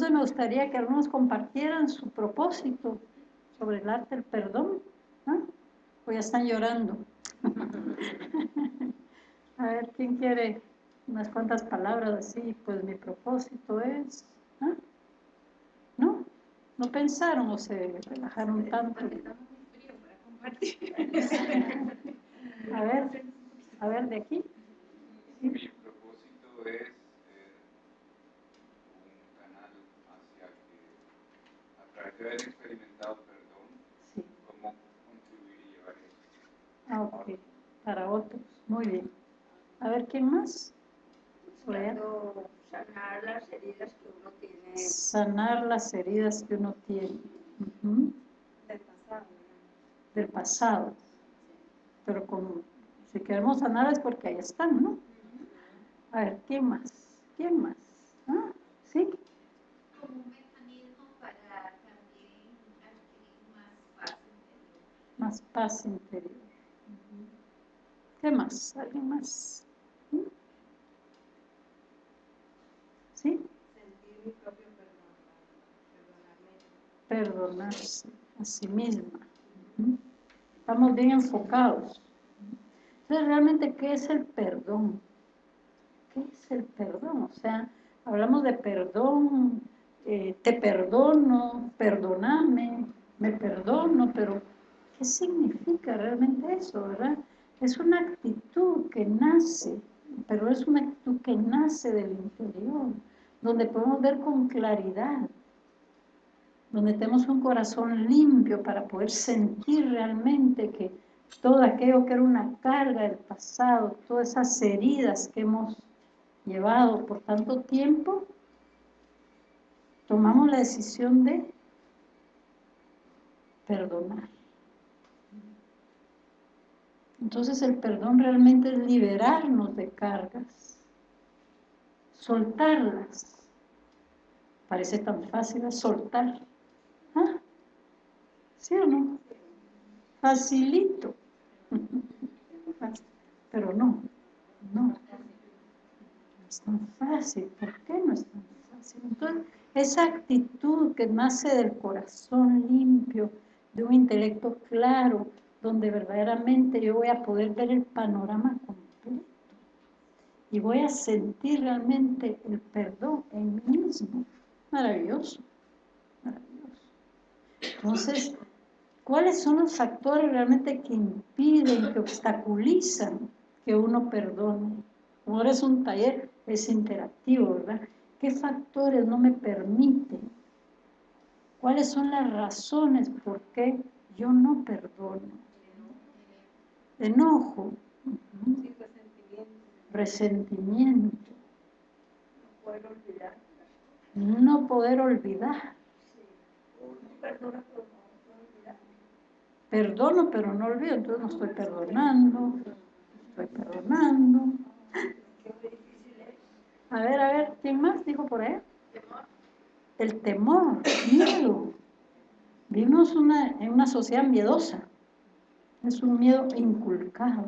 Entonces me gustaría que algunos compartieran su propósito sobre el arte del perdón. ¿no? O ya están llorando. A ver, ¿quién quiere unas cuantas palabras así? Pues mi propósito es... ¿No? ¿No pensaron o se relajaron tanto? A ver, a ver, de aquí. Mi propósito es eh, un canal hacia que, a haber experimentado perdón, cómo contribuir y llevar eso. Ah, ok. Para otros. Muy bien. A ver, ¿quién más? sanar las heridas que uno tiene. Sanar las heridas que uno tiene. Del pasado. Del pasado. Pero como si queremos sanar es porque ahí están, ¿no? A ver, ¿quién más? ¿Quién más? ¿Ah? ¿Sí? Como un mecanismo para también adquirir más paz interior. Más paz interior. ¿Qué más? ¿Alguien más? ¿Sí? Sentir mi propio perdón, Perdonarse a sí misma. Estamos bien enfocados. Entonces, realmente, ¿qué es el perdón? ¿Qué es el perdón? O sea, hablamos de perdón, eh, te perdono, perdóname, me perdono, pero ¿qué significa realmente eso, verdad? Es una actitud que nace, pero es una actitud que nace del interior, donde podemos ver con claridad, donde tenemos un corazón limpio para poder sentir realmente que todo aquello que era una carga del pasado, todas esas heridas que hemos llevado por tanto tiempo, tomamos la decisión de perdonar. Entonces el perdón realmente es liberarnos de cargas, soltarlas. Parece tan fácil soltar. ¿Ah? ¿Sí o no? Facilito. Pero no, no. No es tan fácil. ¿Por qué no es tan fácil? Entonces, esa actitud que nace del corazón limpio, de un intelecto claro, donde verdaderamente yo voy a poder ver el panorama completo y voy a sentir realmente el perdón en mí mismo. Maravilloso, maravilloso. Entonces, ¿cuáles son los factores realmente que impiden, que obstaculizan que uno perdone? Ahora es un taller, es interactivo, ¿verdad? ¿Qué factores no me permiten? ¿Cuáles son las razones por qué yo no perdono? Enojo, resentimiento, no poder olvidar, no poder olvidar. Perdono, pero no olvido, entonces no estoy perdonando, estoy perdonando. A ver, a ver, ¿quién más dijo por ahí? El temor, miedo. Vivimos una, en una sociedad miedosa. Es un miedo inculcado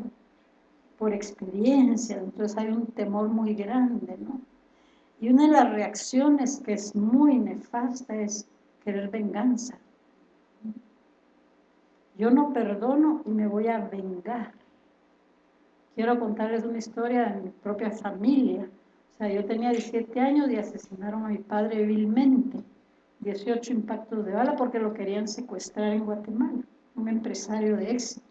por experiencia, entonces hay un temor muy grande, ¿no? Y una de las reacciones que es muy nefasta es querer venganza. Yo no perdono y me voy a vengar. Quiero contarles una historia de mi propia familia. O sea, yo tenía 17 años y asesinaron a mi padre vilmente. 18 impactos de bala porque lo querían secuestrar en Guatemala un empresario de éxito.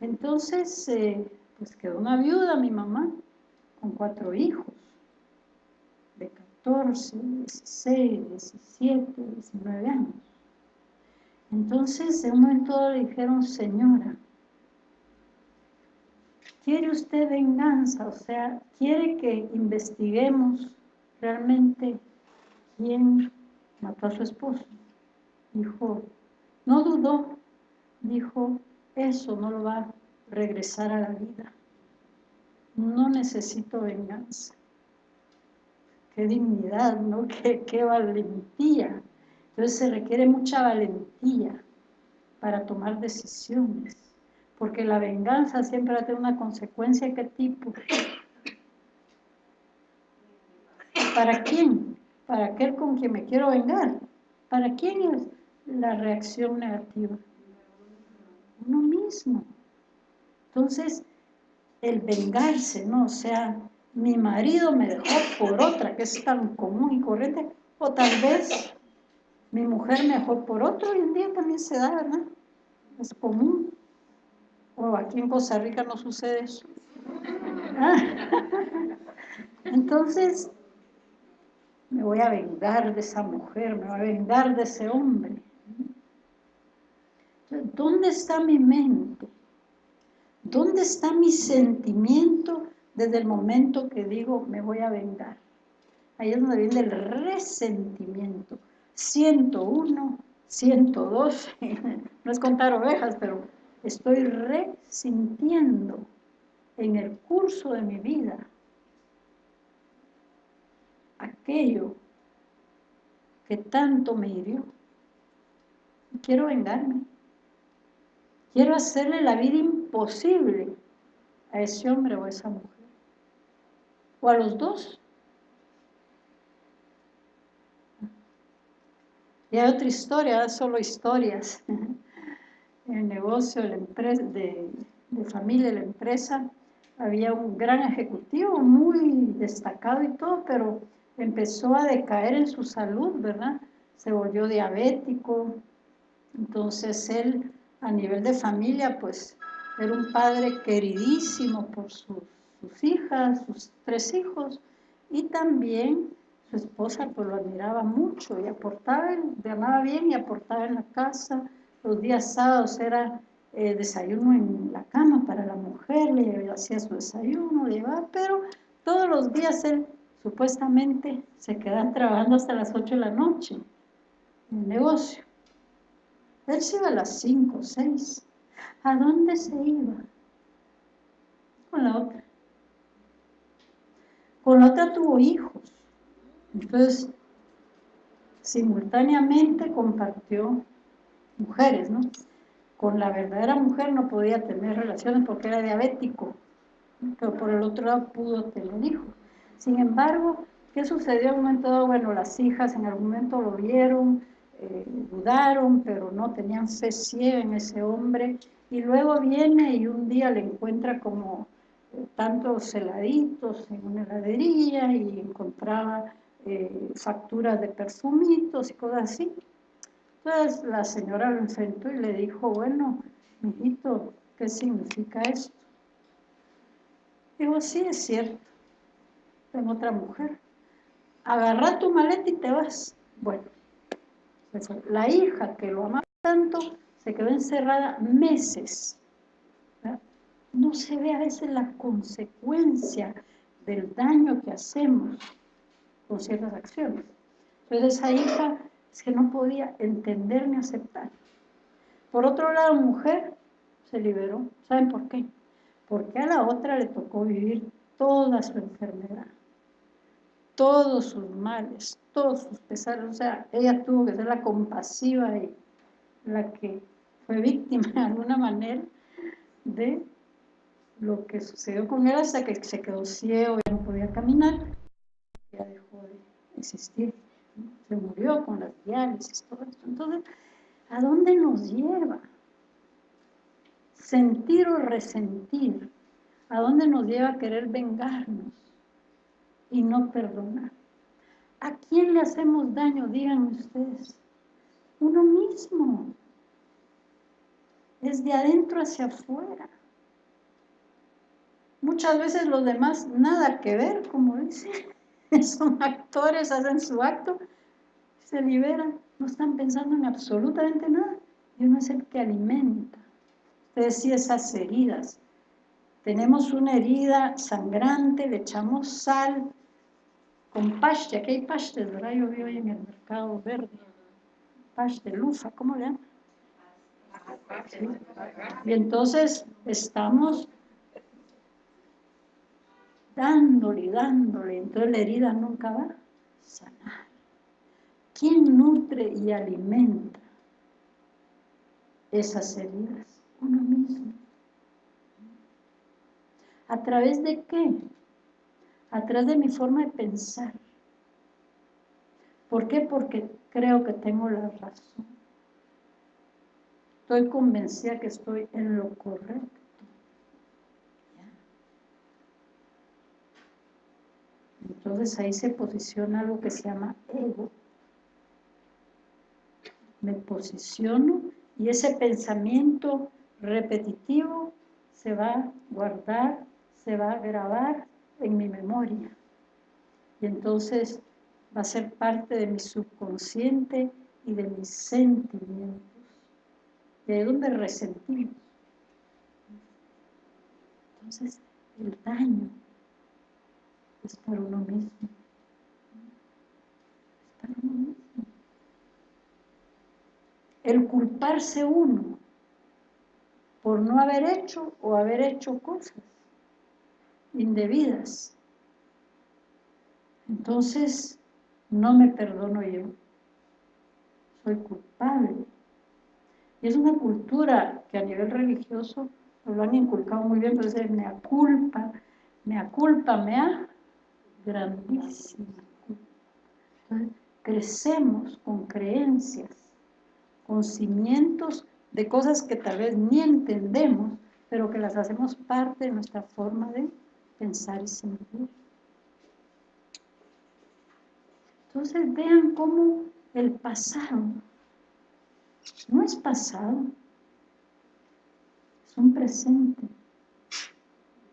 Entonces, eh, pues quedó una viuda mi mamá, con cuatro hijos, de 14, 16, 17, 19 años. Entonces, en un momento le dijeron, señora, ¿quiere usted venganza? O sea, ¿quiere que investiguemos realmente quién mató a su esposo? Dijo, no dudó, dijo, eso no lo va a regresar a la vida. No necesito venganza. Qué dignidad, ¿no? Qué, qué valentía. Entonces se requiere mucha valentía para tomar decisiones. Porque la venganza siempre va a tener una consecuencia. ¿Qué tipo? ¿Para quién? para aquel con quien me quiero vengar. ¿Para quién es la reacción negativa? Uno mismo. Entonces, el vengarse, ¿no? O sea, mi marido me dejó por otra, que es tan común y corriente, o tal vez mi mujer me dejó por otro, hoy en día también se da, ¿verdad? Es común. O aquí en Costa Rica no sucede eso. Entonces, me voy a vengar de esa mujer, me voy a vengar de ese hombre. ¿Dónde está mi mente? ¿Dónde está mi sentimiento desde el momento que digo me voy a vengar? Ahí es donde viene el resentimiento. 101, 102, no es contar ovejas, pero estoy resintiendo en el curso de mi vida aquello que tanto me hirió. Quiero vengarme. Quiero hacerle la vida imposible a ese hombre o a esa mujer. O a los dos. Y hay otra historia, solo historias. El negocio la empresa, de, de familia la empresa había un gran ejecutivo muy destacado y todo, pero empezó a decaer en su salud, ¿verdad? Se volvió diabético, entonces él a nivel de familia, pues era un padre queridísimo por sus, hijas, sus tres hijos, y también su esposa pues lo admiraba mucho y aportaba, le amaba bien y aportaba en la casa, los días sábados era eh, desayuno en la cama para la mujer, le hacía su desayuno, le llevaba, pero todos los días él supuestamente se quedan trabajando hasta las 8 de la noche en el negocio. Él se iba a las 5, 6. ¿A dónde se iba? Con la otra. Con la otra tuvo hijos. Entonces, simultáneamente compartió mujeres, ¿no? Con la verdadera mujer no podía tener relaciones porque era diabético, pero por el otro lado pudo tener hijos. Sin embargo, ¿qué sucedió en un momento dado? Bueno, las hijas en algún momento lo vieron, eh, dudaron, pero no tenían fe ciega en ese hombre, y luego viene y un día le encuentra como eh, tantos heladitos en una heladería y encontraba eh, facturas de perfumitos y cosas así. Entonces la señora lo enfrentó y le dijo, bueno, mijito, ¿qué significa esto? Digo, sí, es cierto en otra mujer. Agarra tu maleta y te vas. Bueno, la hija que lo amaba tanto se quedó encerrada meses. No se ve a veces la consecuencia del daño que hacemos con ciertas acciones. Entonces esa hija es que no podía entender ni aceptar. Por otro lado, mujer se liberó. ¿Saben por qué? Porque a la otra le tocó vivir toda su enfermedad todos sus males, todos sus pesares, o sea, ella tuvo que ser la compasiva y la que fue víctima de alguna manera de lo que sucedió con él hasta que se quedó ciego, y no podía caminar, ya dejó de existir, se murió con las diálisis, todo esto. Entonces, ¿a dónde nos lleva? Sentir o resentir, ¿a dónde nos lleva querer vengarnos? Y no perdonar. ¿A quién le hacemos daño? Digan ustedes. Uno mismo. Es de adentro hacia afuera. Muchas veces los demás nada que ver, como dicen. Son actores, hacen su acto, se liberan, no están pensando en absolutamente nada. Y uno es el que alimenta. Ustedes sí esas heridas. Tenemos una herida sangrante, le echamos sal, con paste, aquí hay paste, ¿verdad? Yo vi hoy en el mercado verde, paste, lufa, ¿cómo le llaman? Y entonces estamos dándole dándole, entonces la herida nunca va a sanar. ¿Quién nutre y alimenta esas heridas? Uno mismo. ¿A través de qué? Atrás de mi forma de pensar, ¿Por qué? Porque creo que tengo la razón. Estoy convencida que estoy en lo correcto. Entonces ahí se posiciona algo que se llama ego. Me posiciono y ese pensamiento repetitivo se va a guardar, se va a grabar en mi memoria. Y entonces va a ser parte de mi subconsciente y de mis sentimientos. De donde resentimos. Entonces, el daño es para uno mismo. Es para uno mismo. El culparse uno por no haber hecho o haber hecho cosas indebidas. Entonces, no me perdono yo. Soy culpable. Y es una cultura que a nivel religioso lo han inculcado muy bien, pero es me culpa, me culpa, me ha grandísima Entonces, crecemos con creencias, con cimientos de cosas que tal vez ni entendemos, pero que las hacemos parte de nuestra forma de pensar y sentir. Entonces vean cómo el pasado no es pasado, es un presente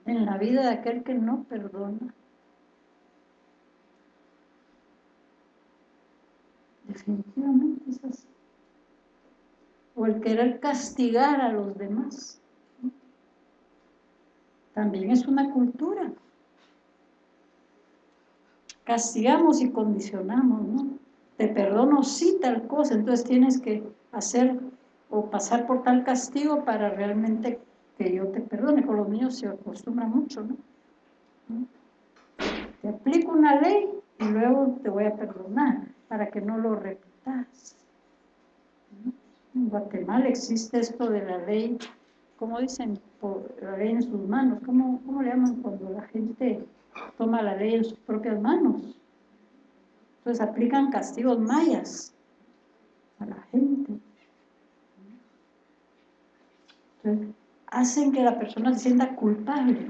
en la vida de aquel que no perdona. Definitivamente es así. O el querer castigar a los demás. También es una cultura. Castigamos y condicionamos, ¿no? Te perdono si tal cosa, entonces tienes que hacer o pasar por tal castigo para realmente que yo te perdone. Con los niños se acostumbra mucho, ¿no? Te aplico una ley y luego te voy a perdonar para que no lo repitas. En Guatemala existe esto de la ley, como dicen, por la ley en sus manos. ¿Cómo, ¿Cómo le llaman cuando la gente toma la ley en sus propias manos? Entonces aplican castigos mayas a la gente. Entonces, hacen que la persona se sienta culpable.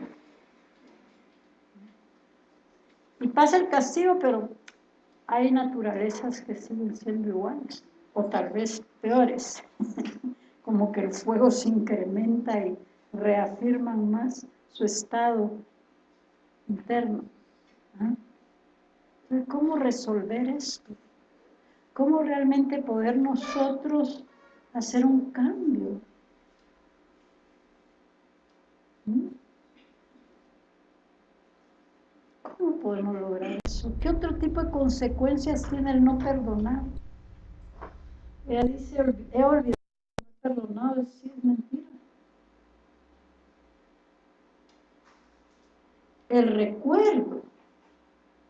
Y pasa el castigo, pero hay naturalezas que siguen siendo iguales, o tal vez peores, como que el fuego se incrementa y reafirman más su estado interno. ¿ah? ¿Cómo resolver esto? ¿Cómo realmente poder nosotros hacer un cambio? ¿Mm? ¿Cómo podemos lograr eso? ¿Qué otro tipo de consecuencias tiene el no perdonar? Ella dice, he olvidado, perdonado, es mentira. El recuerdo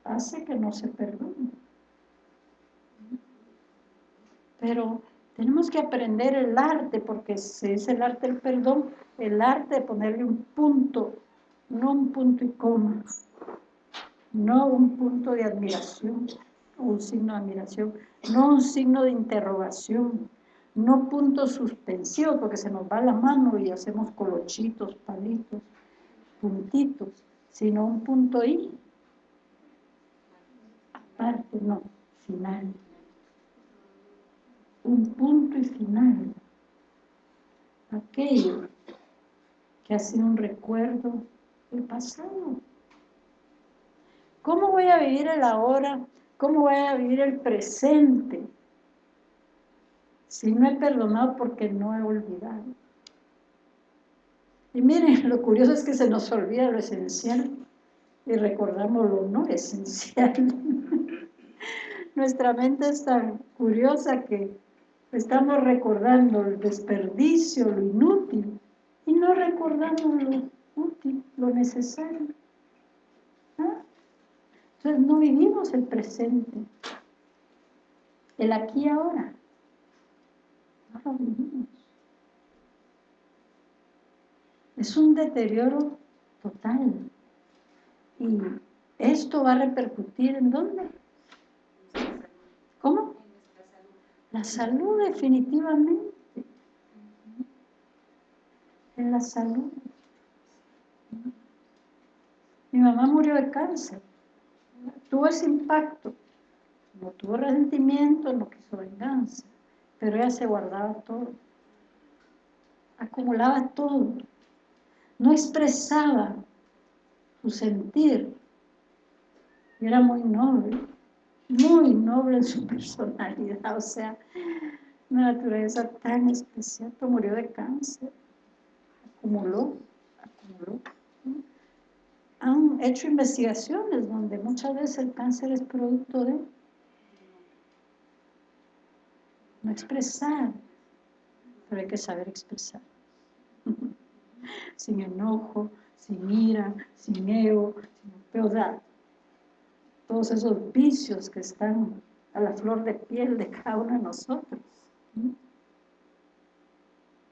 hace que no se perdone. Pero tenemos que aprender el arte, porque si es el arte del perdón, el arte de ponerle un punto, no un punto y coma, no un punto de admiración, un signo de admiración, no un signo de interrogación, no puntos suspensivos, porque se nos va la mano y hacemos colochitos, palitos, puntitos, sino un punto y aparte, no, final. Un punto y final. Aquello que ha sido un recuerdo del pasado. ¿Cómo voy a vivir el ahora? ¿Cómo voy a vivir el presente? Si no he perdonado porque no he olvidado. Y miren, lo curioso es que se nos olvida lo esencial y recordamos lo no esencial. Nuestra mente es tan curiosa que estamos recordando el desperdicio, lo inútil, y no recordamos lo útil, lo necesario. Entonces no vivimos el presente, el aquí y ahora. Es un deterioro total. Y esto va a repercutir en dónde? ¿Cómo? La salud definitivamente. En la salud. Mi mamá murió de cáncer. Tuvo ese impacto. No tuvo resentimiento, no quiso venganza. Pero ella se guardaba todo. Acumulaba todo. No expresaba su sentir. Era muy noble muy noble en su personalidad, o sea, una naturaleza tan especial, pero murió de cáncer, acumuló, acumuló. Han hecho investigaciones donde muchas veces el cáncer es producto de no expresar, pero hay que saber expresar. sin enojo, sin ira, sin ego, sin peor todos esos vicios que están a la flor de piel de cada uno de nosotros.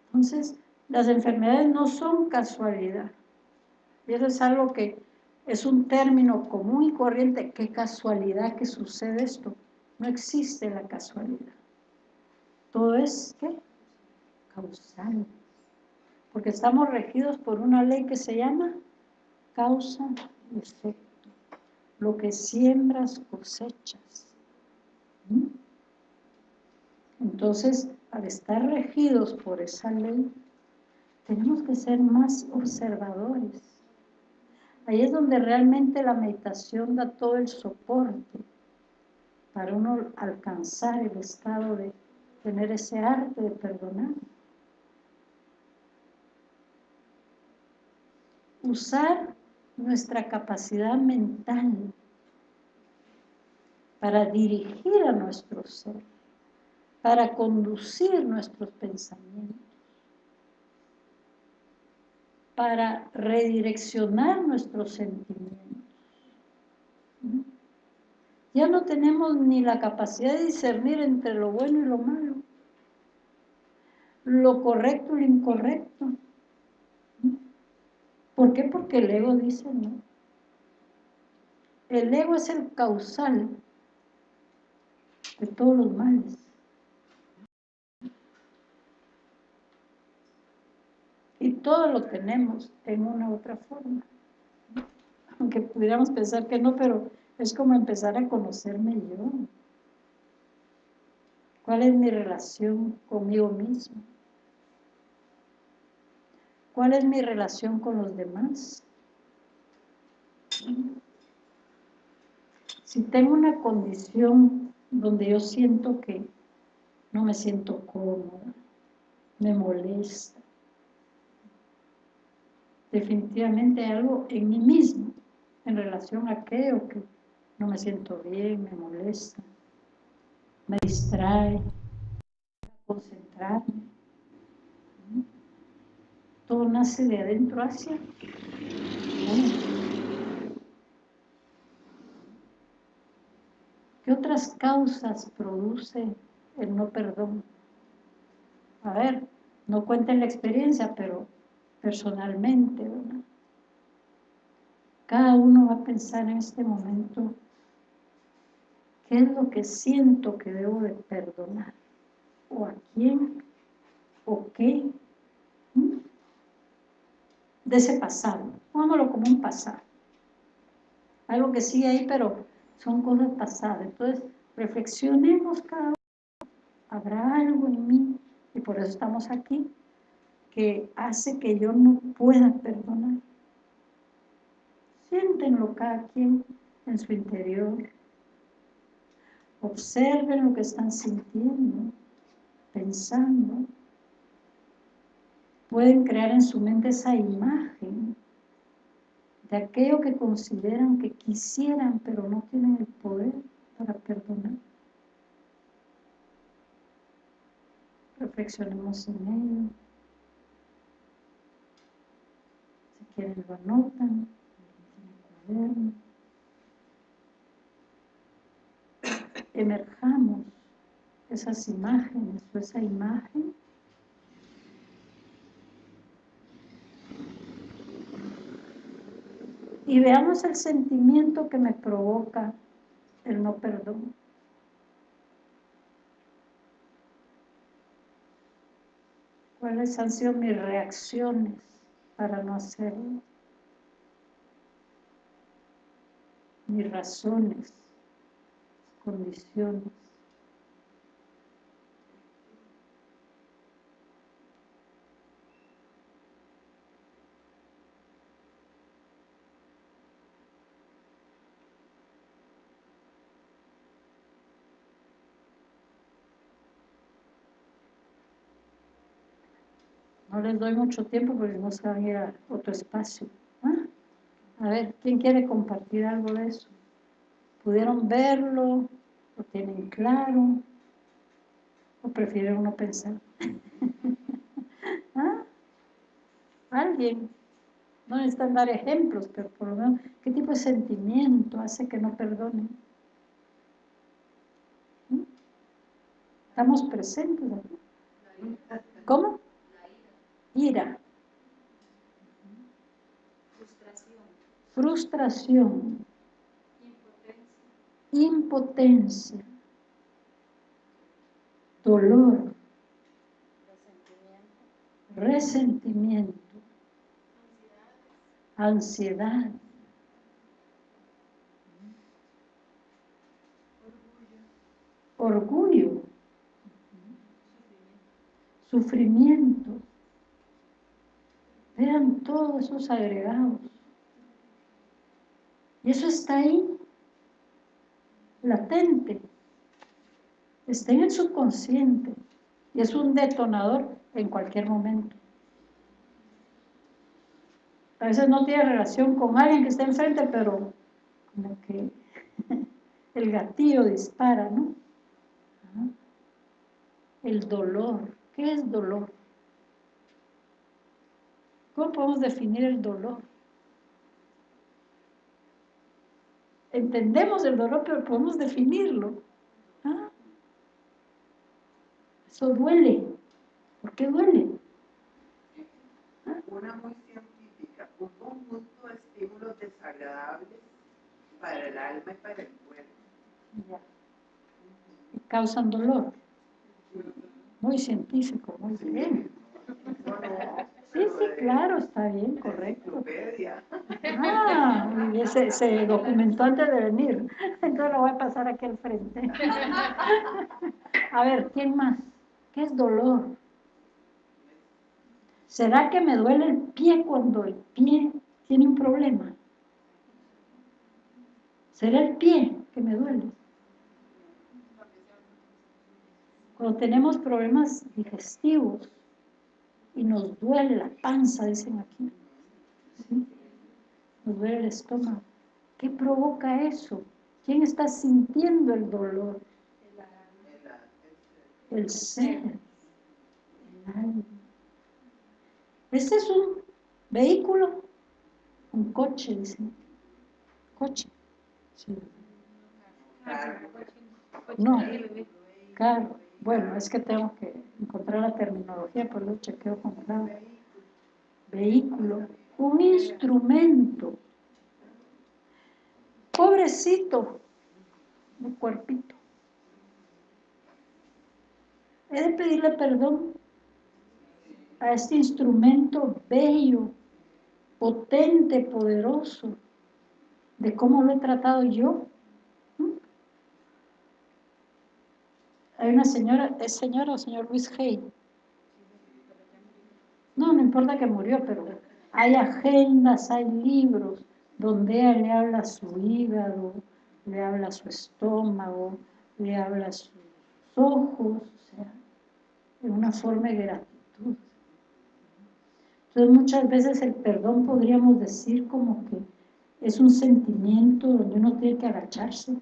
Entonces, las enfermedades no son casualidad. Y eso es algo que es un término común y corriente. ¿Qué casualidad que sucede esto? No existe la casualidad. Todo es, ¿qué? Causal. Porque estamos regidos por una ley que se llama causa y efecto lo que siembras cosechas. ¿Mm? Entonces, al estar regidos por esa ley, tenemos que ser más observadores. Ahí es donde realmente la meditación da todo el soporte para uno alcanzar el estado de tener ese arte de perdonar. Usar nuestra capacidad mental para dirigir a nuestro ser, para conducir nuestros pensamientos, para redireccionar nuestros sentimientos. Ya no tenemos ni la capacidad de discernir entre lo bueno y lo malo, lo correcto y lo incorrecto. ¿Por qué? Porque el ego dice no. El ego es el causal de todos los males. Y todo lo tenemos en una u otra forma. Aunque pudiéramos pensar que no, pero es como empezar a conocerme yo. ¿Cuál es mi relación conmigo mismo? ¿Cuál es mi relación con los demás? Si tengo una condición donde yo siento que no me siento cómoda, me molesta, definitivamente hay algo en mí mismo en relación a aquello que no me siento bien, me molesta, me distrae, concentrarme todo nace de adentro hacia ¿Qué otras causas produce el no perdón? A ver, no cuenten la experiencia, pero personalmente, ¿verdad? Cada uno va a pensar en este momento qué es lo que siento que debo de perdonar, o a quién, o qué, de ese pasado. Póngamelo como un pasado. Algo que sigue ahí, pero son cosas pasadas. Entonces, reflexionemos cada uno. Habrá algo en mí, y por eso estamos aquí, que hace que yo no pueda perdonar. Siéntenlo cada quien en su interior. Observen lo que están sintiendo, pensando pueden crear en su mente esa imagen de aquello que consideran que quisieran, pero no tienen el poder para perdonar. Reflexionemos en ello. Si quieren lo anotan, Emerjamos esas imágenes o esa imagen y veamos el sentimiento que me provoca el no perdón. ¿Cuáles han sido mis reacciones para no hacerlo? Mis razones, condiciones. Les doy mucho tiempo porque no se van a ir a otro espacio. ¿Ah? A ver, ¿quién quiere compartir algo de eso? ¿Pudieron verlo? ¿Lo tienen claro? ¿O prefieren no pensar? ¿Ah? ¿Alguien? No necesitan dar ejemplos, pero por lo menos, ¿qué tipo de sentimiento hace que no perdonen? ¿Mm? ¿Estamos presentes aquí? ¿Cómo? Ira, frustración, frustración. Impotencia, impotencia. Dolor, resentimiento, ansiedad, orgullo, sufrimiento Vean todos esos agregados. Y eso está ahí, latente. Está en el subconsciente. Y es un detonador en cualquier momento. A veces no tiene relación con alguien que está enfrente, pero como que el gatillo dispara, ¿no? El dolor. ¿Qué es dolor? ¿Cómo podemos definir el dolor? Entendemos el dolor, pero podemos definirlo. ¿Ah? Eso duele. ¿Por qué duele? ¿Ah? Una muy científica, un conjunto de estímulos desagradables para el alma y para el cuerpo. Y causan dolor. Muy científico, muy bien. Sí, sí, claro, está bien, correcto. Ah, y se, se documentó antes de venir. Entonces lo voy a pasar aquí al frente. A ver, ¿quién más? ¿Qué es dolor? ¿Será que me duele el pie cuando el pie tiene un problema? ¿Será el pie que me duele? Cuando tenemos problemas digestivos, y nos duele la panza, dicen aquí. Nos duele el estómago. ¿Qué provoca eso? ¿Quién está sintiendo el dolor? El ser. El alma. Este es un vehículo, un coche, dicen. Coche. No, claro. Bueno, es que tengo que encontrar la terminología, por lo chequeo con clave. Vehículo, un instrumento. Pobrecito, mi cuerpito. He de pedirle perdón a este instrumento bello, potente, poderoso, de cómo lo he tratado yo Hay una señora, ¿es señora o señor Luis Hay? No, no importa que murió, pero hay agendas, hay libros donde ella le habla su hígado, le habla su estómago, le habla sus ojos, o sea, de una forma de gratitud. Entonces muchas veces el perdón podríamos decir como que es un sentimiento donde uno tiene que agacharse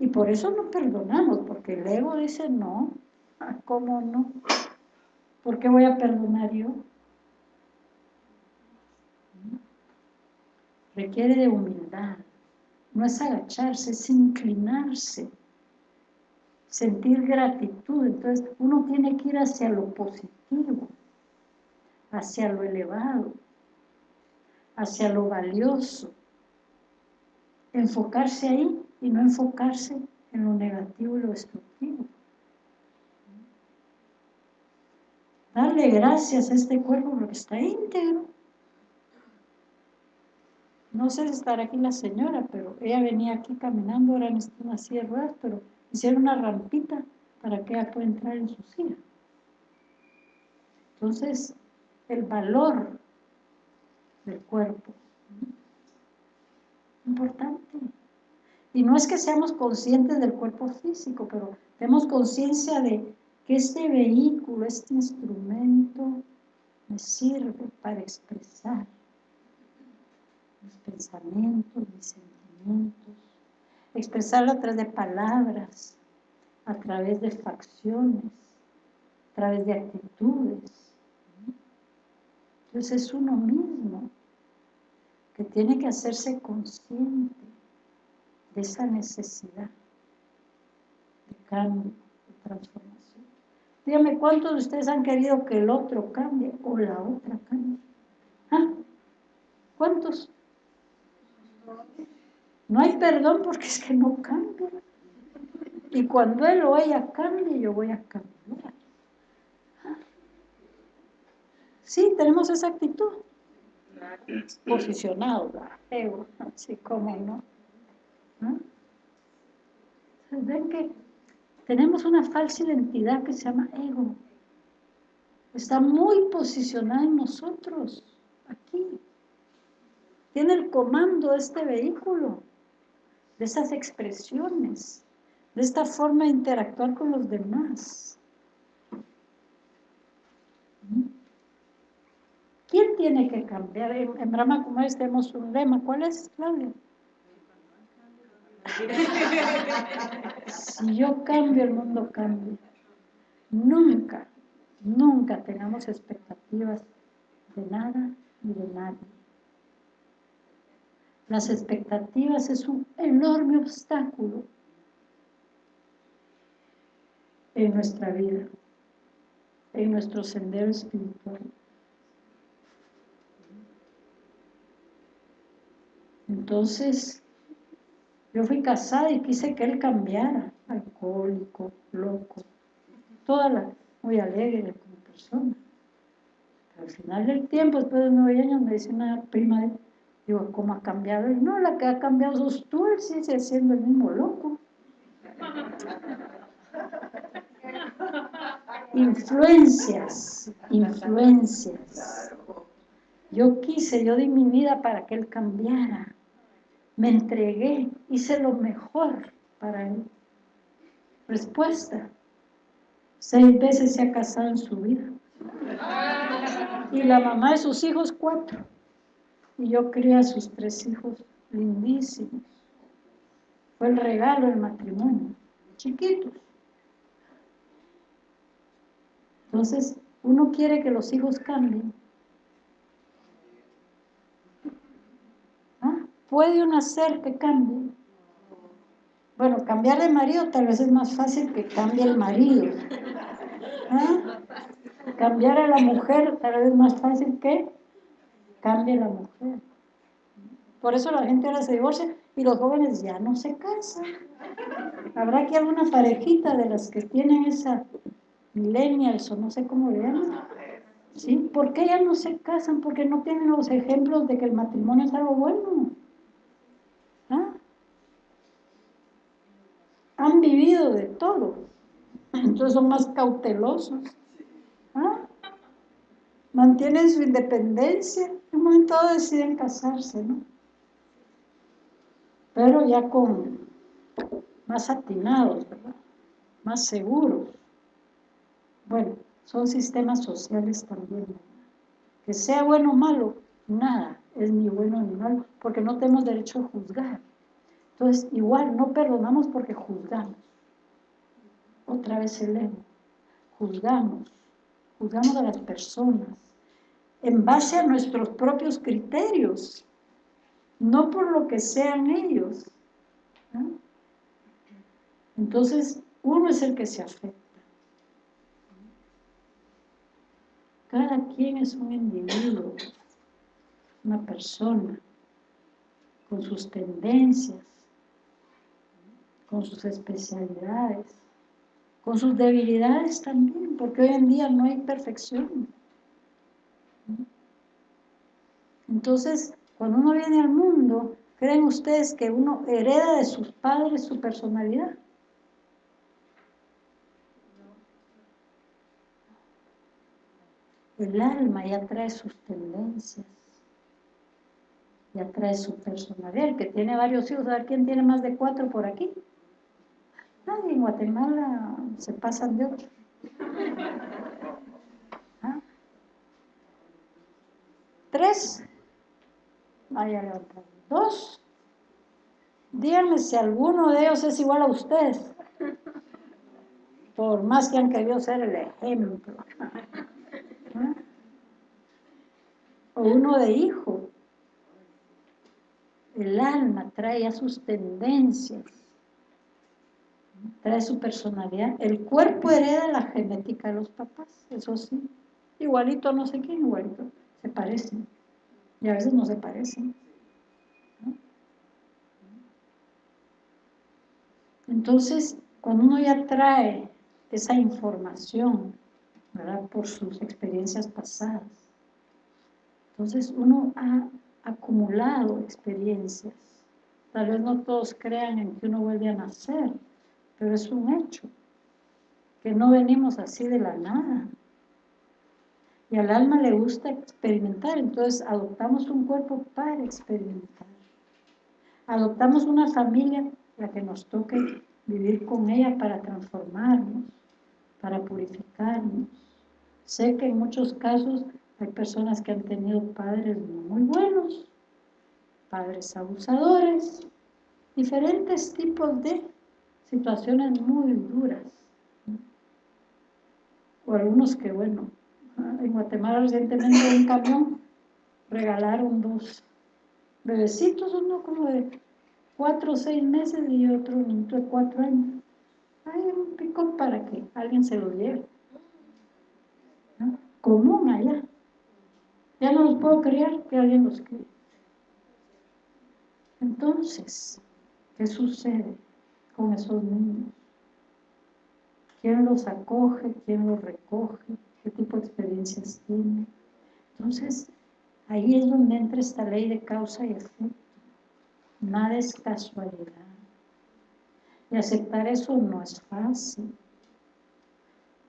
y por eso no perdonamos, porque el ego dice, no, ah, ¿cómo no? ¿Por qué voy a perdonar yo? Requiere de humildad. No es agacharse, es inclinarse. Sentir gratitud. Entonces uno tiene que ir hacia lo positivo, hacia lo elevado, hacia lo valioso. Enfocarse ahí y no enfocarse en lo negativo y lo destructivo. Darle gracias a este cuerpo porque está íntegro. No sé si estará aquí la señora, pero ella venía aquí caminando, ahora en una silla de ruedas, pero hicieron una rampita para que ella pueda entrar en su silla. Entonces, el valor del cuerpo, importante. Y no es que seamos conscientes del cuerpo físico, pero tenemos conciencia de que este vehículo, este instrumento, me sirve para expresar mis pensamientos, mis sentimientos, expresarlo a través de palabras, a través de facciones, a través de actitudes. Entonces es uno mismo que tiene que hacerse consciente de esa necesidad de cambio, de transformación. Dígame, ¿cuántos de ustedes han querido que el otro cambie o la otra cambie? ¿Ah? ¿Cuántos? No hay perdón porque es que no cambia. Y cuando él o ella cambie, yo voy a cambiar. Sí, tenemos esa actitud. Posicionado, así como no. Ven que tenemos una falsa identidad que se llama ego. Está muy posicionada en nosotros, aquí. Tiene el comando de este vehículo, de esas expresiones, de esta forma de interactuar con los demás. ¿Quién tiene que cambiar? En, Brahma Kumaris tenemos un lema. ¿Cuál es, Claudia? Si yo cambio, el mundo cambia. Nunca, nunca tengamos expectativas de nada ni de nadie. Las expectativas es un enorme obstáculo en nuestra vida, en nuestro sendero espiritual. Entonces, yo fui casada y quise que él cambiara, alcohólico, loco, toda la, muy alegre como persona. Pero al final del tiempo, después de nueve años, me dice una prima de Digo, ¿cómo ha cambiado? Y no, la que ha cambiado sos tú, él sigue siendo el mismo loco. Influencias, influencias. Yo quise, yo di mi vida para que él cambiara. Me entregué, hice lo mejor para él. Respuesta. Seis veces se ha casado en su vida. Y la mamá de sus hijos, cuatro. Y yo crié a sus tres hijos lindísimos. Fue el regalo del matrimonio, chiquitos. Entonces, uno quiere que los hijos cambien. ¿Ah? ¿Puede uno hacer que cambie? Bueno, cambiar de marido tal vez es más fácil que cambie el marido. ¿Ah? Cambiar a la mujer tal vez es más fácil que cambie la mujer. Por eso la gente ahora se divorcia y los jóvenes ya no se casan. Habrá aquí alguna parejita de las que tienen esa millennials o no sé cómo le llaman. ¿Sí? ¿Por qué ya no se casan? Porque no tienen los ejemplos de que el matrimonio es algo bueno. ¿Ah? Han vivido de todo. Entonces son más cautelosos. Mantienen su independencia. En un momento deciden casarse, ¿no? Pero ya con más atinados, ¿verdad? Más seguros. Bueno, son sistemas sociales también. Que sea bueno o malo, nada es ni bueno ni malo, porque no tenemos derecho a juzgar. Entonces, igual, no perdonamos porque juzgamos. Otra vez el ego. Juzgamos. Juzgamos a las personas en base a nuestros propios criterios, no por lo que sean ellos. Entonces, uno es el que se afecta. Cada quien es un individuo, una persona, con sus tendencias, con sus especialidades, con sus debilidades también, porque hoy en día no hay perfección. Entonces, cuando uno viene al mundo, ¿creen ustedes que uno hereda de sus padres su personalidad? El alma ya trae sus tendencias, ya trae su personalidad. El que tiene varios hijos, a ver quién tiene más de cuatro por aquí. Nadie en Guatemala se pasan de otro. ¿Ah? Tres. Vaya. Dos. Díganme si alguno de ellos es igual a ustedes. Por más que han querido ser el ejemplo. ¿Ah? O uno de hijo. El alma trae a sus tendencias trae su personalidad. El cuerpo hereda la genética de los papás, eso sí. Igualito no sé quién, igualito. Se parecen. Y a veces no se parecen. Entonces, cuando uno ya trae esa información, ¿verdad? Por sus experiencias pasadas, entonces uno ha acumulado experiencias. Tal vez no todos crean en que uno vuelve a nacer, pero es un hecho, que no venimos así de la nada. Y al alma le gusta experimentar, entonces adoptamos un cuerpo para experimentar. Adoptamos una familia, la que nos toque vivir con ella para transformarnos, para purificarnos. Sé que en muchos casos hay personas que han tenido padres muy buenos, padres abusadores, diferentes tipos de situaciones muy duras. O algunos que, bueno, en Guatemala recientemente en un camión regalaron dos bebecitos, uno como de cuatro o seis meses y otro de cuatro años. Hay un pico para que alguien se lo lleve. Común allá. Ya no los puedo criar, que alguien los críe. Entonces, ¿qué sucede? Con esos niños? ¿Quién los acoge? ¿Quién los recoge? ¿Qué tipo de experiencias tiene? Entonces, ahí es donde entra esta ley de causa y efecto. Nada es casualidad. Y aceptar eso no es fácil.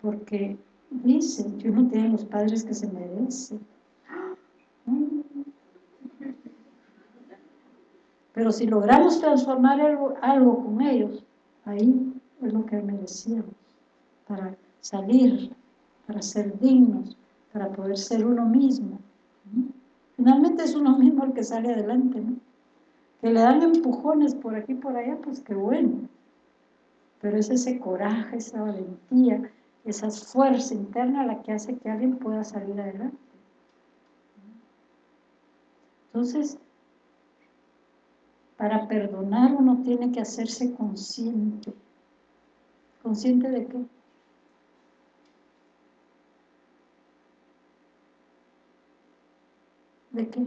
Porque dicen que uno tiene los padres que se merece. Pero si logramos transformar algo, con ellos, ahí es lo que merecíamos, para salir, para ser dignos, para poder ser uno mismo. Finalmente es uno mismo el que sale adelante. Que le dan empujones por aquí y por allá, pues qué bueno. Pero es ese coraje, esa valentía, esa fuerza interna la que hace que alguien pueda salir adelante. Entonces, para perdonar uno tiene que hacerse consciente. ¿Consciente de qué? ¿De qué?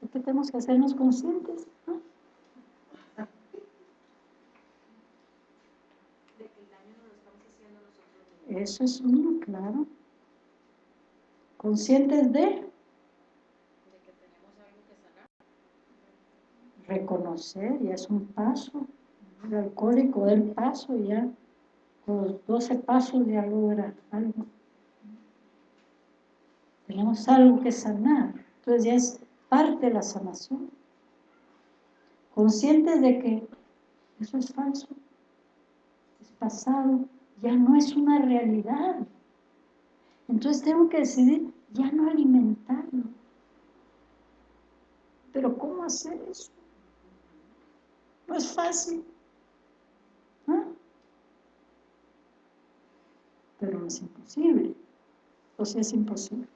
¿De qué tenemos que hacernos conscientes? ¿no? Eso es uno, claro. Conscientes de reconocer, ya es un paso, el alcohólico del paso ya, los 12 pasos ya logra algo. Tenemos algo que sanar, entonces ya es parte de la sanación. Conscientes de que eso es falso, es pasado, ya no es una realidad. Entonces tengo que decidir ya no alimentarlo. Pero ¿cómo hacer eso? Es fácil. Pero no es imposible. O sea, es imposible.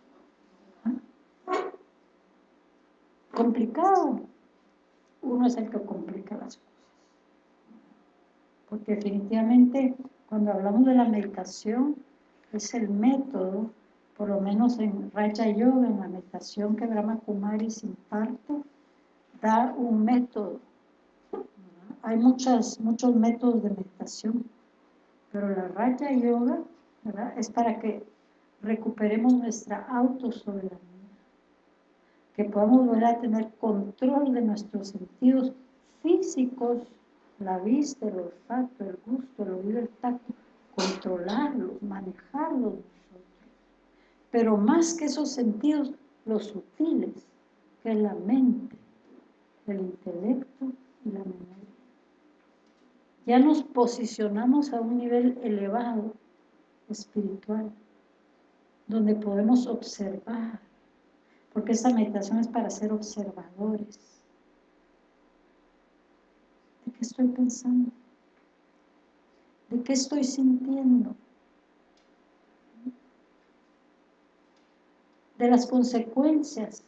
Complicado. Uno es el que complica las cosas. Porque definitivamente cuando hablamos de la meditación es el método, por lo menos en Raja Yoga, en la meditación que Brahma Kumaris imparte, da un método hay muchas, muchos métodos de meditación, Pero la Raja Yoga. Es para que recuperemos nuestra autosoberanía. Que podamos volver a tener control de nuestros sentidos físicos, la vista, el olfato, el gusto, el oído, el tacto, controlarlos, manejarlos nosotros. Pero más que esos sentidos, los sutiles, que es la mente, el intelecto y la memoria. Ya nos posicionamos a un nivel elevado, espiritual, donde podemos observar, porque esta meditación es para ser observadores. ¿De qué estoy pensando? ¿De qué estoy sintiendo? De las consecuencias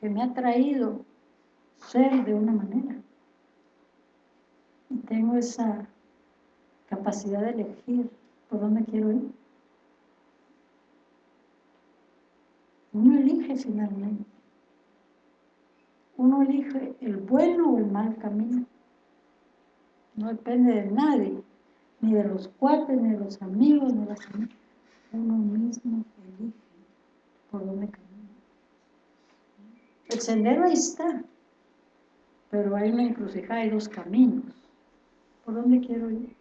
que me ha traído ser de una manera. Tengo esa capacidad de elegir por dónde quiero ir. Uno elige finalmente. Uno elige el bueno o el mal camino. No depende de nadie, ni de los cuates, ni de los amigos, ni de las amigas. Uno mismo elige por dónde caminar. El sendero ahí está, pero hay una encrucijada, hay dos caminos. ¿Por dónde quiero ir?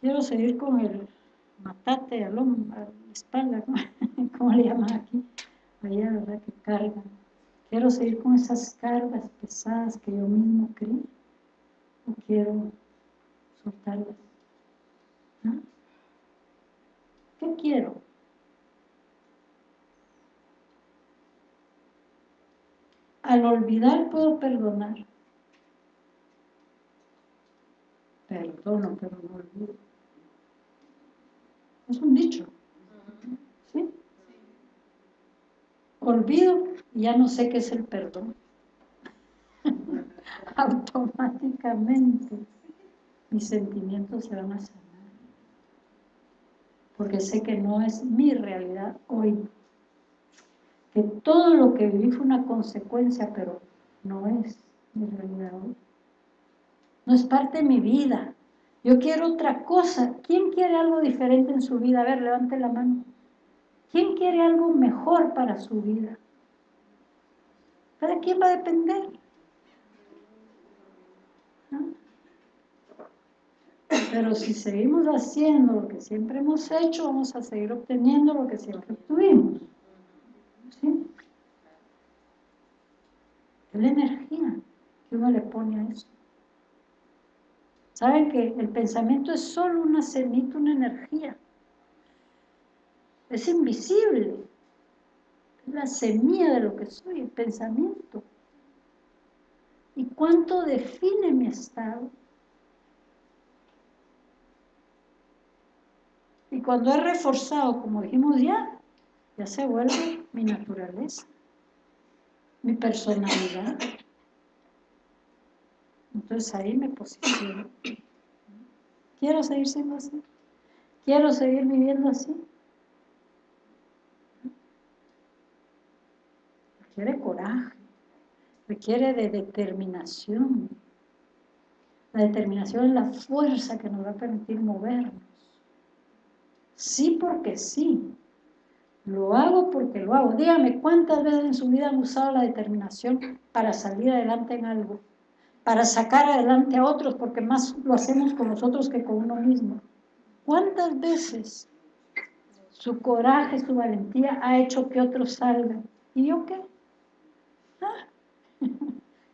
Quiero seguir con el matate al hombro, a la espalda, como le llaman aquí, allá, ¿verdad? Que cargan. Quiero seguir con esas cargas pesadas que yo mismo creí, o quiero soltarlas. ¿Qué quiero? Al olvidar puedo perdonar. Perdono, pero no olvido. Es un dicho. ¿Sí? Olvido y ya no sé qué es el perdón. Automáticamente mis sentimientos se van a sanar. Porque sé que no es mi realidad hoy que todo lo que viví fue una consecuencia, pero no es mi realidad hoy. No es parte de mi vida. Yo quiero otra cosa. ¿Quién quiere algo diferente en su vida? A ver, levante la mano. ¿Quién quiere algo mejor para su vida? ¿Para quién va a depender? Pero si seguimos haciendo lo que siempre hemos hecho, vamos a seguir obteniendo lo que siempre obtuvimos. ¿Sí? Es la energía que uno le pone a eso. ¿Saben que el pensamiento es solo una semita, una energía? Es invisible. Es la semilla de lo que soy, el pensamiento. ¿Y cuánto define mi estado? Y cuando es reforzado, como dijimos ya, ya se vuelve mi naturaleza, mi personalidad. Entonces ahí me posiciono. Quiero seguir siendo así. Quiero seguir viviendo así. Requiere coraje, requiere de determinación. La determinación es la fuerza que nos va a permitir movernos. Sí porque sí, lo hago porque lo hago. Dígame, ¿cuántas veces en su vida han usado la determinación para salir adelante en algo? Para sacar adelante a otros, porque más lo hacemos con nosotros que con uno mismo. ¿Cuántas veces su coraje, su valentía ha hecho que otros salgan? ¿Y yo qué? Ah,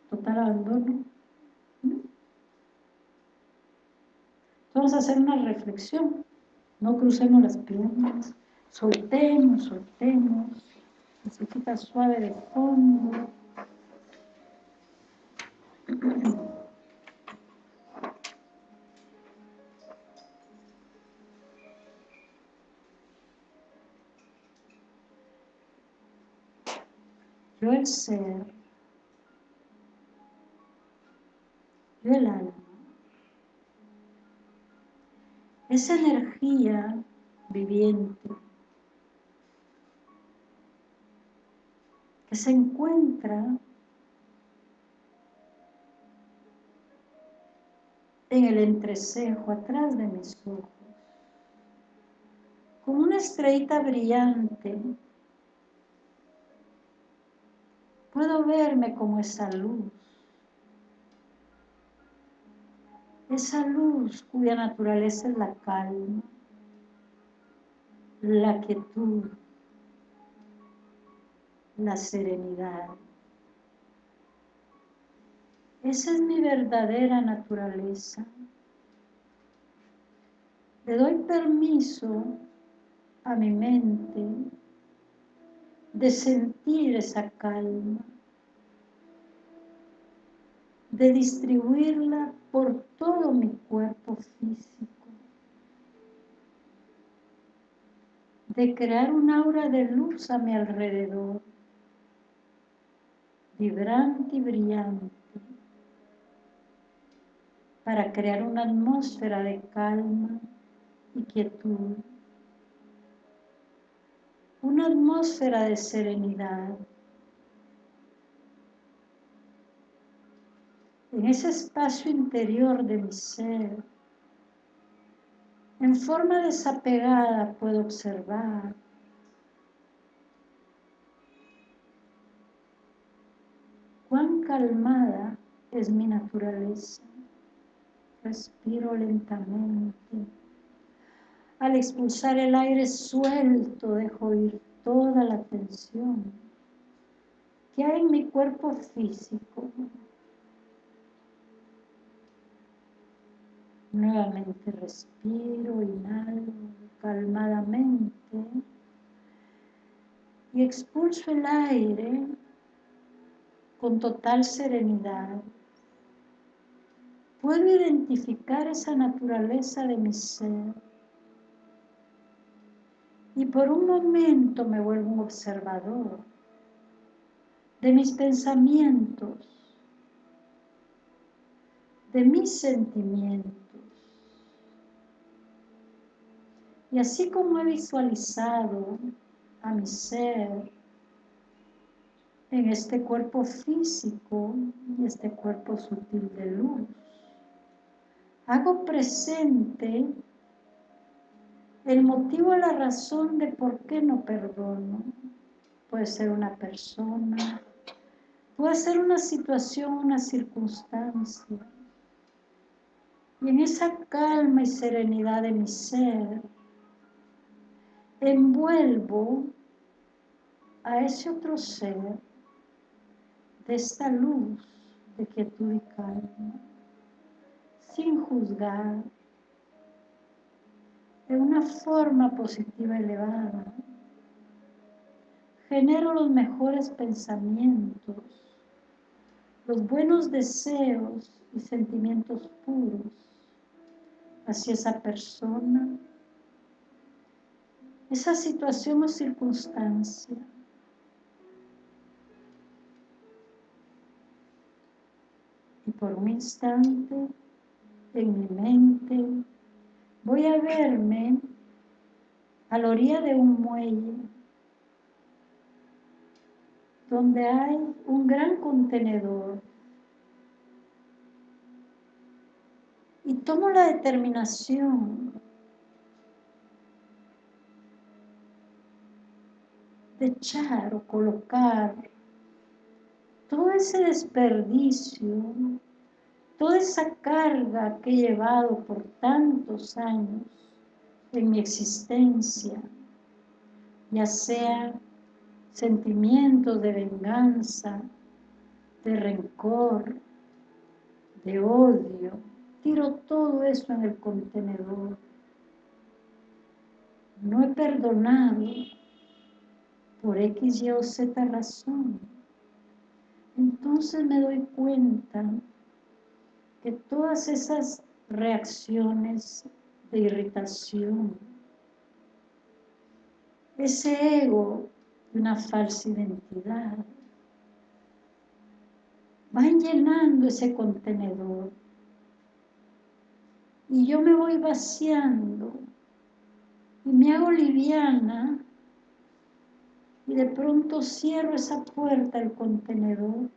total abandono. Vamos a hacer una reflexión. No crucemos las piernas. Soltemos, soltemos. Musiquita suave de fondo. Yo el ser, yo el alma, esa energía viviente que se encuentra en el entrecejo, atrás de mis ojos, como una estrellita brillante. Puedo verme como esa luz, esa luz cuya naturaleza es la calma, la quietud, la serenidad. Esa es mi verdadera naturaleza. Le doy permiso a mi mente de sentir esa calma, de distribuirla por todo mi cuerpo físico, de crear un aura de luz a mi alrededor, vibrante y brillante para crear una atmósfera de calma y quietud, una atmósfera de serenidad. En ese espacio interior de mi ser, en forma desapegada puedo observar calmada es mi naturaleza. Respiro lentamente. Al expulsar el aire suelto, dejo ir toda la tensión que hay en mi cuerpo físico. Nuevamente respiro, inhalo calmadamente y expulso el aire con total serenidad puedo identificar esa naturaleza de mi ser. Y por un momento me vuelvo un observador de mis pensamientos, de mis sentimientos. Y así como he visualizado a mi ser en este cuerpo físico y este cuerpo sutil de luz, hago presente el motivo, la razón de por qué no perdono. Puede ser una persona, puede ser una situación, una circunstancia. Y en esa calma y serenidad de mi ser, envuelvo a ese otro ser de esta luz de quietud y calma sin juzgar, de una forma positiva elevada. Genero los mejores pensamientos, los buenos deseos y sentimientos puros hacia esa persona, esa situación o circunstancia. Por un instante en mi mente, voy a verme a la orilla de un muelle donde hay un gran contenedor. Y tomo la determinación de echar o colocar todo ese desperdicio toda esa carga que he llevado por tantos años en mi existencia, ya sea sentimientos de venganza, de rencor, de odio, tiro todo eso en el contenedor. No he perdonado por X, Y o Z razón. Entonces me doy cuenta todas esas reacciones de irritación, ese ego de una falsa identidad, van llenando ese contenedor. Y yo me voy vaciando y me hago liviana y de pronto cierro esa puerta del contenedor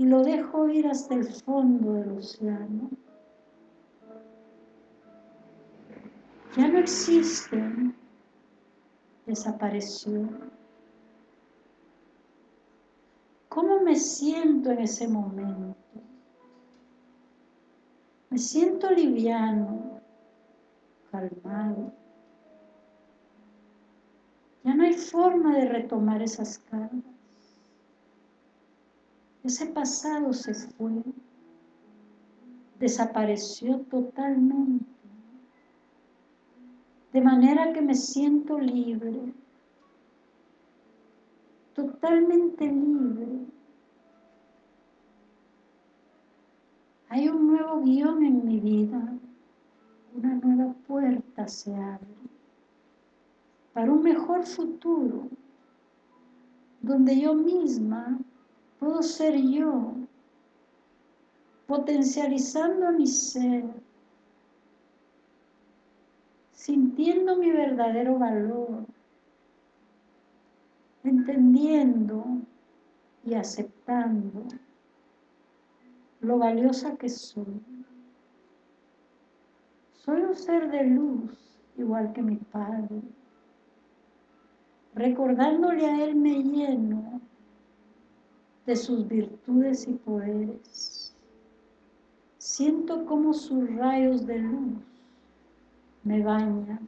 y lo dejo ir hasta el fondo del océano. Ya no existen, desapareció. ¿Cómo me siento en ese momento? Me siento liviano, calmado. Ya no hay forma de retomar esas cargas. Ese pasado se fue, desapareció totalmente. De manera que me siento libre, totalmente libre. Hay un nuevo guion en mi vida, una nueva puerta se abre para un mejor futuro, donde yo misma puedo ser yo, potencializando mi ser, sintiendo mi verdadero valor, entendiendo y aceptando lo valiosa que soy. Soy un ser de luz, igual que mi Padre. Recordándole a Él me lleno de sus virtudes y poderes. Siento como sus rayos de luz me bañan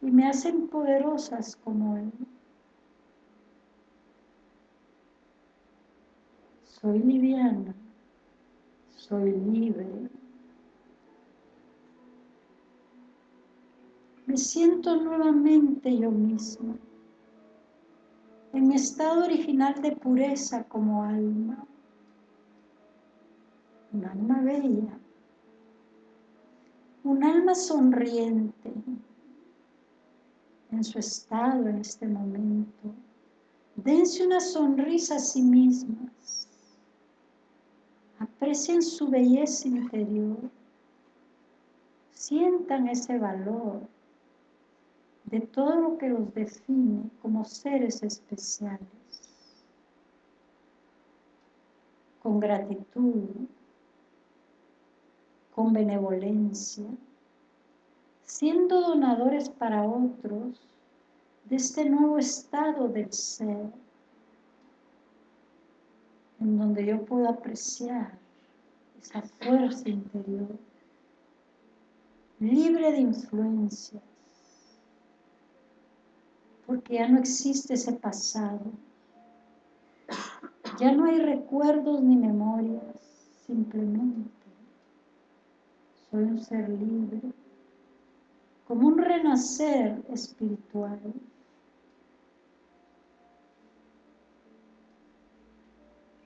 y me hacen poderosas como Él. Soy liviana, soy libre. Me siento nuevamente yo misma, en mi estado original de pureza como alma, un alma bella, un alma sonriente en su estado en este momento. Dense una sonrisa a sí mismas. Aprecien su belleza interior. Sientan ese valor de todo lo que los define como seres especiales. Con gratitud, con benevolencia, siendo donadores para otros de este nuevo estado del ser en donde yo puedo apreciar esa fuerza interior, libre de influencias, porque ya no existe ese pasado, ya no hay recuerdos ni memorias, simplemente. Soy un ser libre, como un renacer espiritual.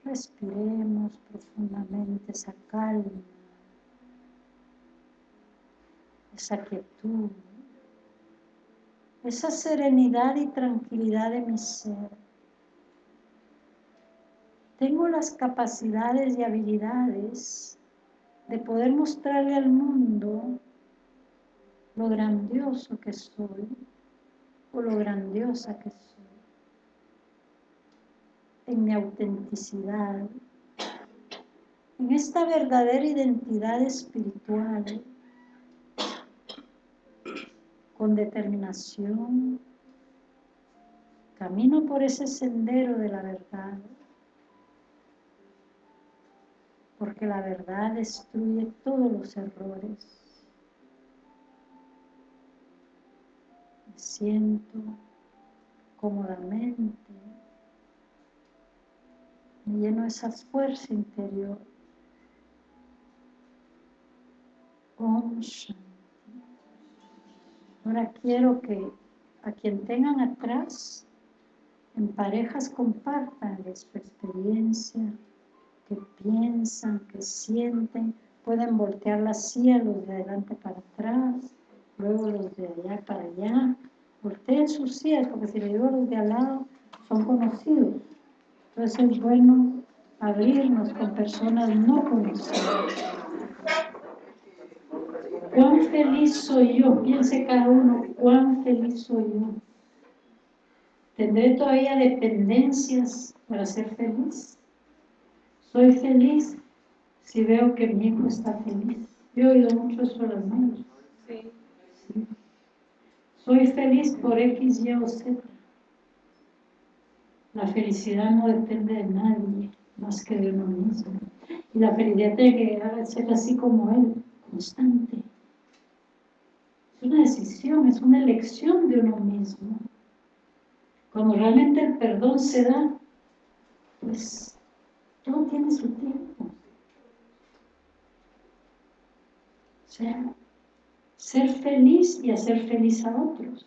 Respiremos profundamente esa calma, esa quietud, esa serenidad y tranquilidad de mi ser. Tengo las capacidades y habilidades de poder mostrarle al mundo lo grandioso que soy o lo grandiosa que soy en mi autenticidad, en esta verdadera identidad espiritual, con determinación, camino por ese sendero de la verdad, porque la verdad destruye todos los errores. Me siento cómodamente me lleno esa fuerza interior. Om. Ahora quiero que a quien tengan atrás, en parejas compartan su experiencia, que piensan, que sienten, pueden voltear las silla los de adelante para atrás, luego los de allá para allá, volteen sus sillas, porque si le digo los de al lado, son conocidos. Entonces es bueno abrirnos con personas no conocidas. ¿Cuán feliz soy yo? Piense cada uno, ¿cuán feliz soy yo? ¿Tendré todavía dependencias para ser feliz? Soy feliz si veo que mi hijo está feliz. Yo he oído mucho eso a las manos. Soy feliz por X, Y o Z. La felicidad no depende de nadie más que de uno mismo. Y la felicidad tiene que ser así como Él, constante. Es una decisión, es una elección de uno mismo. Cuando realmente el perdón se da, pues todo tiene su tiempo. O sea, ser feliz y hacer feliz a otros.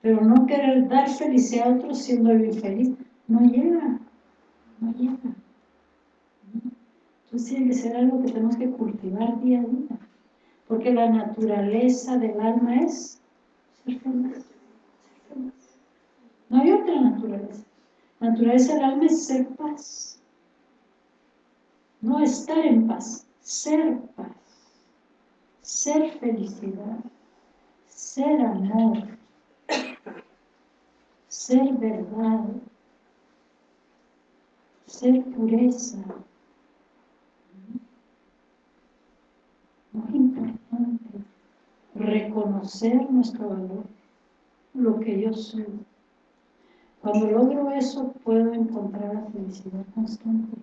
Pero no querer dar felicidad a otros siendo infeliz, no llega, no llega. Entonces tiene que ser algo que tenemos que cultivar día a día. Porque la naturaleza del alma es ser feliz. No hay otra naturaleza. La naturaleza del alma es ser paz. No estar en paz, ser paz. Ser felicidad. Ser amor. Ser verdad. Ser pureza. Reconocer nuestro valor. Lo que yo soy cuando logro eso, puedo encontrar la felicidad constante.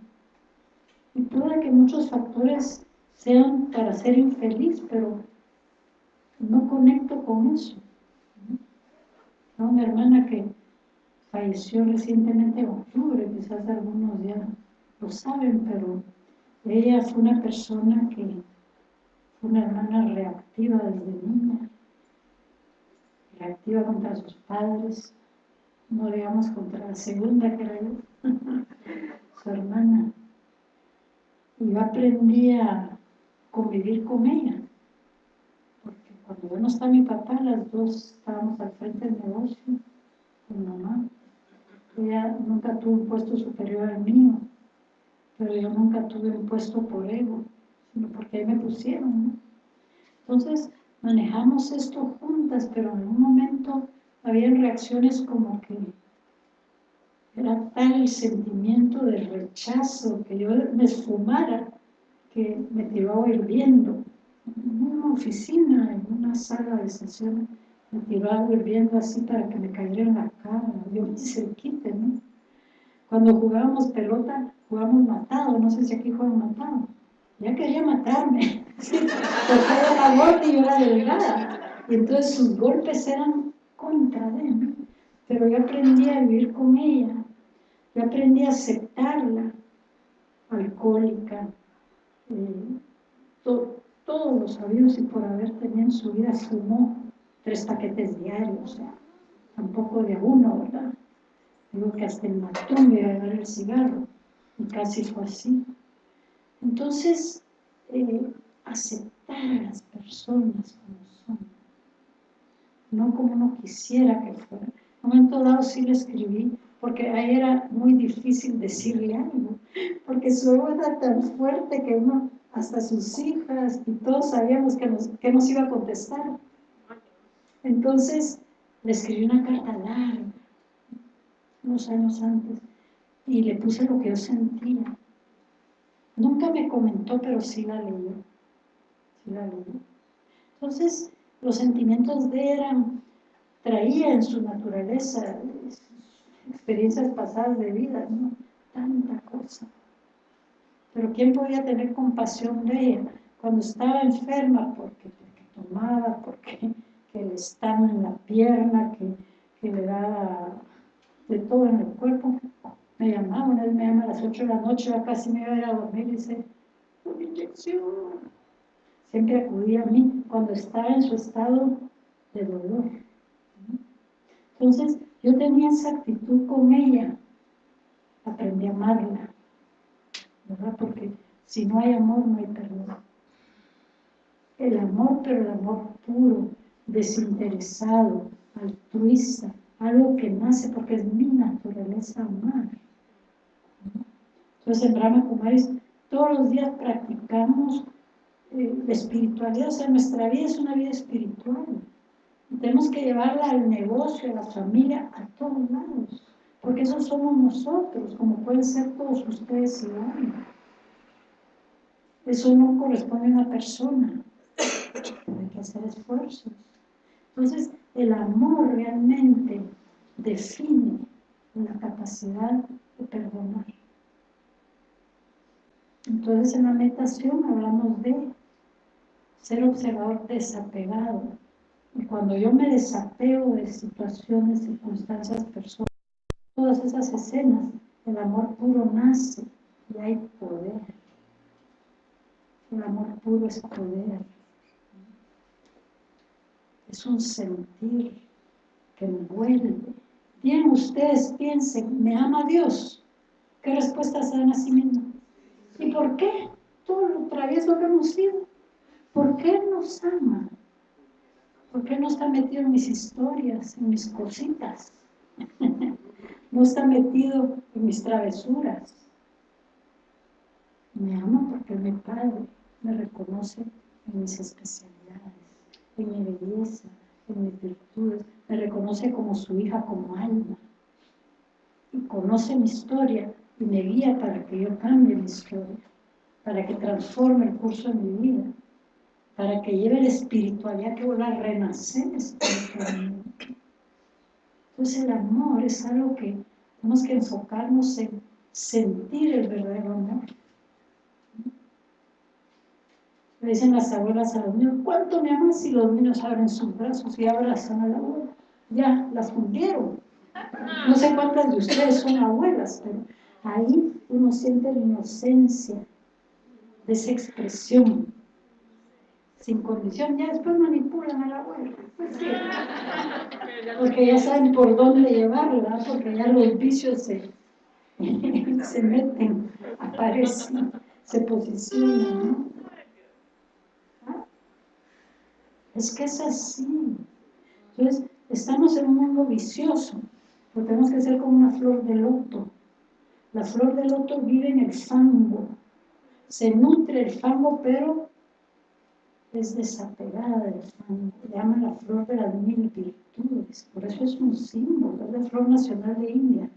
Y puede que muchos factores sean para ser infeliz, pero no conecto con eso. ¿No? Una hermana que falleció recientemente en octubre, quizás algunos ya lo saben, pero ella fue una persona que una hermana reactiva desde niña, reactiva contra sus padres, no digamos contra la segunda que era yo, su hermana. Y yo aprendí a convivir con ella, porque cuando ya no está mi papá, las dos estábamos al frente del negocio, con mamá. Ella nunca tuvo un puesto superior al mío, pero yo nunca tuve un puesto por ego, sino porque ahí me pusieron. Entonces, manejamos esto juntas, pero en un momento habían reacciones como que era tal el sentimiento de rechazo que yo me esfumara que me tiraba hirviendo. En una oficina, en una sala de sesión, me tiraba hirviendo así para que me cayera en la cara. Yo me quite, ¿no? Cuando jugábamos pelota, jugábamos matado, no sé si aquí juegan matado. Ya quería matarme, porque era gorda y yo era delgada. Y entonces sus golpes eran contra de mí, pero yo aprendí a vivir con ella, yo aprendí a aceptarla, alcohólica, eh, todos los sabidos y por haber tenido en su vida fumó tres paquetes diarios, o sea, tampoco de uno, ¿verdad? Digo que hasta el matón iba a llevar el cigarro, y casi fue así. Entonces, eh, aceptar a las personas como son no como uno quisiera que fuera. En un momento dado sí le escribí, porque ahí era muy difícil decirle algo, porque su ego era tan fuerte que uno, hasta sus hijas y todos sabíamos que nos, que nos iba a contestar. Entonces le escribí una carta larga, unos años antes, y le puse lo que yo sentía. Nunca me comentó, pero sí la leyó. Sí la. Entonces, los sentimientos de eran, traía en su naturaleza experiencias pasadas de vida, ¿no? Tanta cosa. Pero ¿quién podía tener compasión de ella? Cuando estaba enferma, porque, tomaba, porque que le estaba en la pierna, que, que le daba de todo en el cuerpo, me llamaba, una vez me llama a las 8 de la noche, ya casi me iba a ir a dormir y dice, una inyección, siempre acudía a mí cuando estaba en su estado de dolor. Entonces, yo tenía esa actitud con ella, aprendí a amarla, ¿verdad? Porque si no hay amor, no hay perdón. El amor, pero el amor puro, desinteresado, altruista, algo que nace porque es mi naturaleza amar. Entonces en Brahma Kumaris todos los días practicamos eh, la espiritualidad, o sea, nuestra vida es una vida espiritual. Tenemos que llevarla al negocio, a la familia, a todos lados, porque eso somos nosotros, como pueden ser todos ustedes y yo. Eso no corresponde a una persona, hay que hacer esfuerzos. Entonces, el amor realmente define la capacidad de perdonar. Entonces en la meditación hablamos de ser observador desapegado. Y cuando yo me desapego de situaciones, circunstancias, personas, todas esas escenas, el amor puro nace y hay poder. El amor puro es poder. Es un sentir que envuelve. Bien, ustedes piensen, ¿me ama Dios? ¿Qué respuesta se dan a sí mismos? ¿Y por qué? Todo lo travieso que hemos sido. ¿Por qué nos ama? ¿Por qué no está metido en mis historias, en mis cositas? no está metido en mis travesuras. Me ama porque mi Padre me reconoce en mis especialidades, en mi belleza, en mis virtudes. Me reconoce como su hija, como alma. Y conoce mi historia y me guía para que yo cambie mi historia, para que transforme el curso de mi vida para que lleve la espiritualidad que vuelva a renacer espiritualmente. Entonces el amor es algo que tenemos que enfocarnos en sentir el verdadero amor. Le dicen las abuelas a los niños, ¿cuánto me amas? si los niños abren sus brazos y abrazan a la abuela? Ya, las fundieron. No sé cuántas de ustedes son abuelas, pero ahí uno siente la inocencia de esa expresión sin condición, ya después manipulan a la abuela. Porque ya saben por dónde llevarla, porque ya los vicios se, se meten, aparecen, se posicionan, ¿no? ¿Ah? Es que es así. Entonces, estamos en un mundo vicioso, pero tenemos que ser como una flor de loto. La flor de loto vive en el fango, se nutre el fango, pero es desapegada del fango, llama la flor de las mil virtudes, por eso es un símbolo, es la flor nacional de India,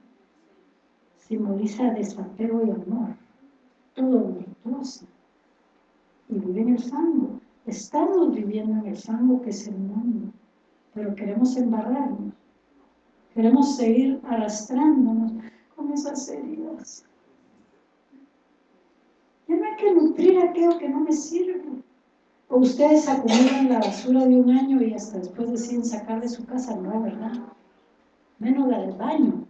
simboliza desapego y amor, todo virtuoso, y vive en el fango, estamos viviendo en el fango que es el mundo, pero queremos embarrarnos, queremos seguir arrastrándonos con esas heridas. Ya no hay que nutrir aquello que no me sirve. ¿O ustedes acumulan la basura de un año y hasta después deciden sacar de su casa? No, ¿verdad? Menos la del baño.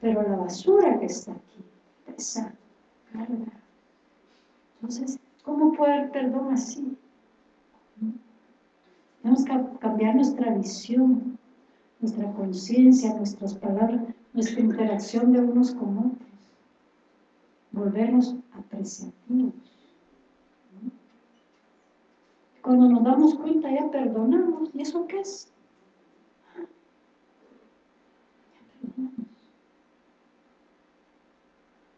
Pero la basura que está aquí pesa, carga. Entonces, ¿cómo puede haber perdón así? Tenemos que cambiar nuestra visión, nuestra conciencia, nuestras palabras, nuestra interacción de unos con otros. Volvernos apreciativos. Cuando nos damos cuenta ya perdonamos. ¿Y eso qué es?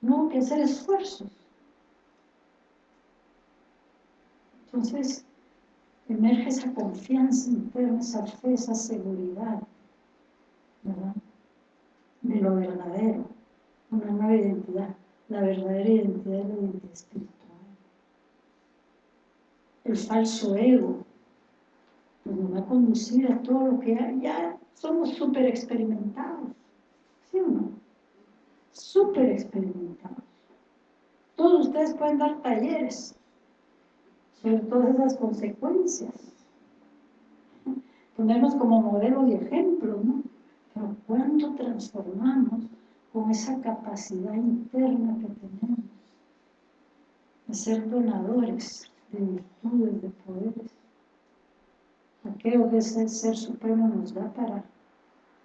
No que hacer esfuerzos. Entonces, emerge esa confianza interna, esa fe, esa seguridad, ¿verdad? De lo verdadero, una nueva identidad. La verdadera identidad es la identidad espiritual el falso ego, pues nos va a conducir a todo lo que ya somos súper experimentados, ¿sí o no? Súper experimentados. Todos ustedes pueden dar talleres sobre todas esas consecuencias. Ponernos como modelo y ejemplo, ¿no? Pero ¿cuánto transformamos con esa capacidad interna que tenemos de ser donadores de virtudes, de poderes. Aquello que ese Ser Supremo nos da para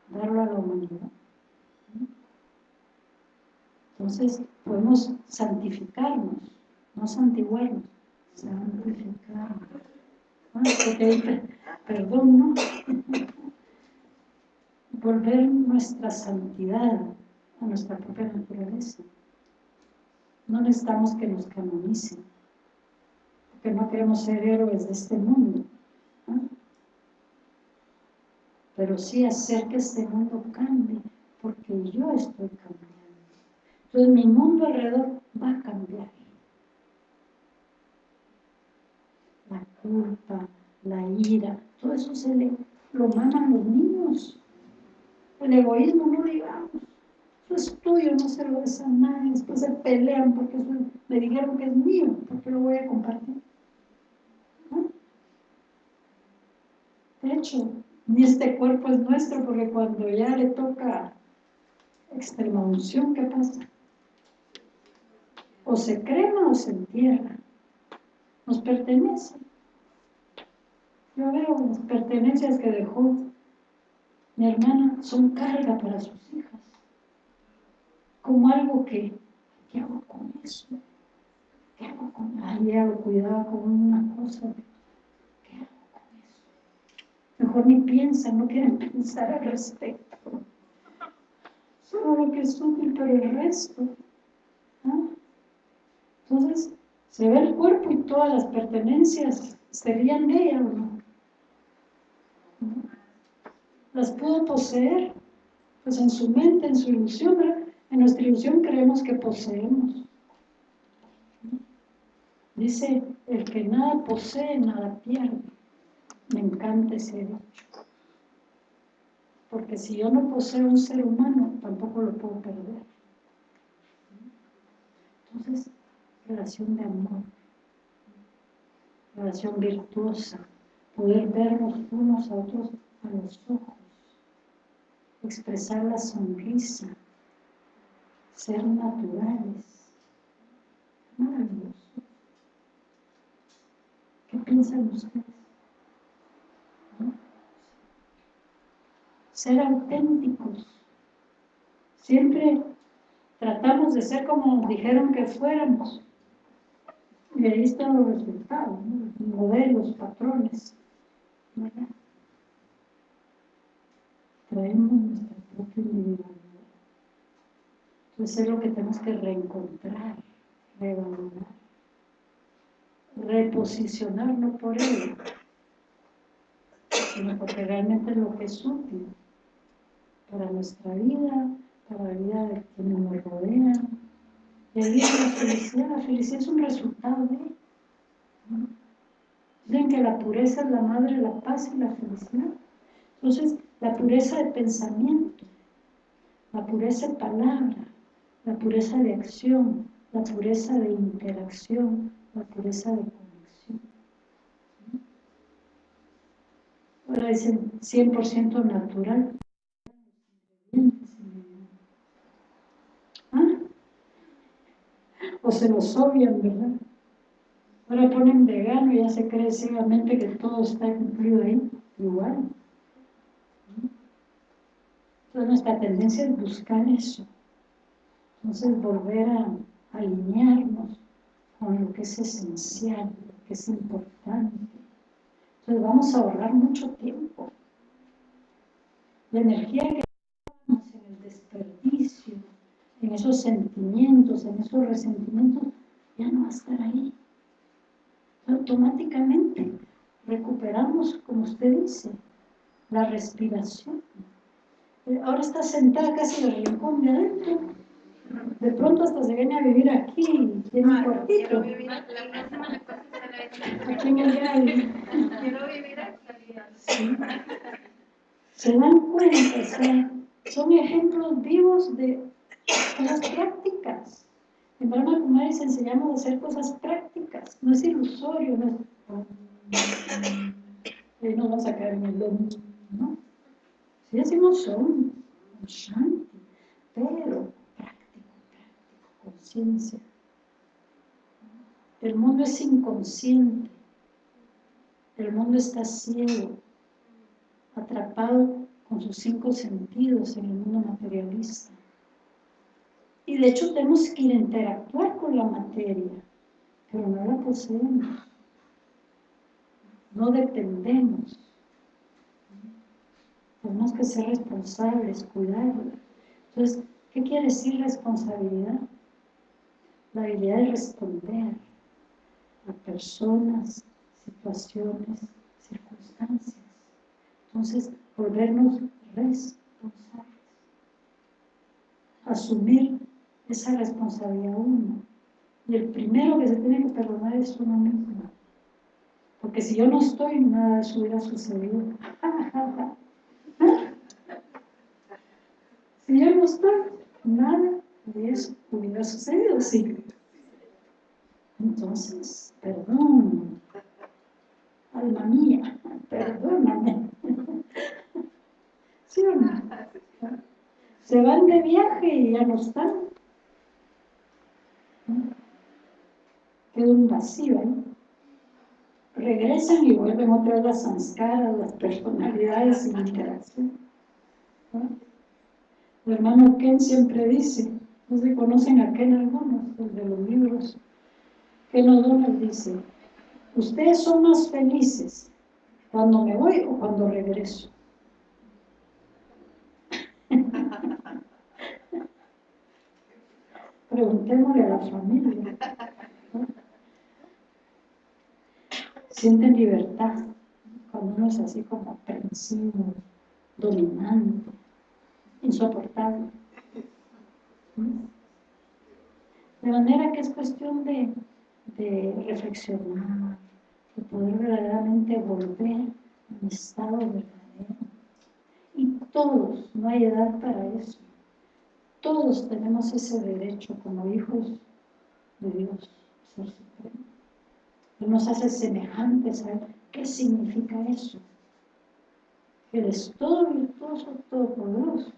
darlo a la humanidad. Entonces podemos santificarnos, no santiguarnos, santificarnos. Ah, perdón, ¿no? Volver nuestra santidad a nuestra propia naturaleza. No necesitamos que nos canonicen que no queremos ser héroes de este mundo. Pero sí hacer que este mundo cambie, porque yo estoy cambiando. Entonces mi mundo alrededor va a cambiar. La culpa, la ira, todo eso se le, lo maman los niños. El egoísmo no digamos. Eso es tuyo, no se lo des a nadie. Después se pelean porque me dijeron que es mío, porque lo voy a compartir. De hecho, ni este cuerpo es nuestro, porque cuando ya le toca extrema unción, ¿qué pasa? O se crema o se entierra. Nos pertenece. Yo veo las pertenencias que dejó mi hermana son carga para sus hijas. Como algo que, ¿qué hago con eso? ¿Qué hago con Ay, hago cuidado con una cosa. ¿Qué hago con eso? Mejor ni piensan, no quieren pensar al respecto. Solo lo que es útil, pero el resto. ¿ah? Entonces, se ve el cuerpo y todas las pertenencias serían de ella no las pudo poseer, pues en su mente, en su ilusión, en nuestra ilusión creemos que poseemos. Dice, el que nada posee, nada pierde. Me encanta ese dicho. Porque si yo no poseo un ser humano, tampoco lo puedo perder. Entonces, relación de amor, relación virtuosa, poder vernos unos a otros a los ojos, expresar la sonrisa, ser naturales. Maravilloso. ¿Qué piensan ustedes? Ser auténticos. Siempre tratamos de ser como nos dijeron que fuéramos. Y ahí están los resultados, modelos, patrones. Traemos nuestra propia individualidad. Entonces es lo que tenemos que reencontrar, revalorar, reposicionar, no por ello, sino porque realmente es lo que es útil para nuestra vida, para la vida de quienes nos rodean. Y ahí es la felicidad, la felicidad es un resultado de Dicen que la pureza es la madre la paz y la felicidad. Entonces, la pureza de pensamiento, la pureza de palabra, la pureza de acción, la pureza de interacción, la pureza de conexión. Ahora dicen 100% natural. ¿Ah? O se los obvian, ¿verdad? Ahora ponen vegano y ya se cree ciegamente que todo está incluido ahí, igual. Entonces nuestra tendencia es buscar eso. Entonces volver a alinearnos con lo que es esencial, lo que es importante. Entonces vamos a ahorrar mucho tiempo. La energía que tenemos en el desperdicio, en esos sentimientos, en esos resentimientos, ya no va a estar ahí automáticamente recuperamos, como usted dice, la respiración. Eh, ahora está sentada casi en el rincón de adentro. De pronto hasta se viene a vivir aquí, tiene un cuartito. Aquí en el Quiero vivir aquí. Se dan cuenta, son ejemplos vivos de cosas prácticas. En Brahma Kumaris enseñamos a hacer cosas prácticas, no es ilusorio, no es... no vamos a caer en el lomo, ¿no? Si decimos son, shanti, pero práctico, práctico, conciencia. El mundo es inconsciente, el mundo está ciego, atrapado con sus cinco sentidos en el mundo materialista. Y de hecho tenemos que interactuar con la materia, pero no la poseemos. No dependemos. Tenemos que ser responsables, cuidarla. Entonces, ¿qué quiere decir responsabilidad? La habilidad de responder a personas, situaciones, circunstancias. Entonces, volvernos responsables. Asumir esa responsabilidad uno. Y el primero que se tiene que perdonar es uno mismo. Porque si yo no estoy, nada de eso hubiera sucedido. no estoy, nada de eso hubiera sucedido, sí. Entonces, perdón, alma mía, perdóname. ¿Sí o no? Se van de viaje y ya no están. Queda un vacío, ¿no? Regresan y vuelven otra vez las sanskaras, las personalidades la interacción. El hermano Ken siempre dice, no se conocen a Ken algunos, de los libros, Ken O'Donnell dice, ustedes son más felices cuando me voy o cuando regreso. Preguntémosle a la familia. Sienten libertad cuando uno es así como aprensivo, dominante, insoportable. De manera que es cuestión de, reflexionar, de poder verdaderamente volver a mi estado verdadero. Y todos, no hay edad para eso, todos tenemos ese derecho como hijos de Dios, ser supremo. Él nos hace semejantes a. ¿Qué significa eso? Él es todo virtuoso, todo poderoso.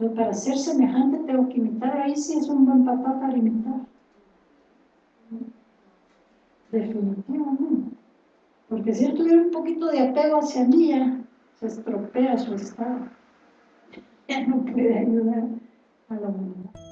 Pero para ser semejante tengo que imitar. Ahí sí es un buen papá para imitar. Definitivamente. Porque si él tuviera un poquito de apego hacia mí, se estropea su estado. Ya no puede ayudar a la humanidad.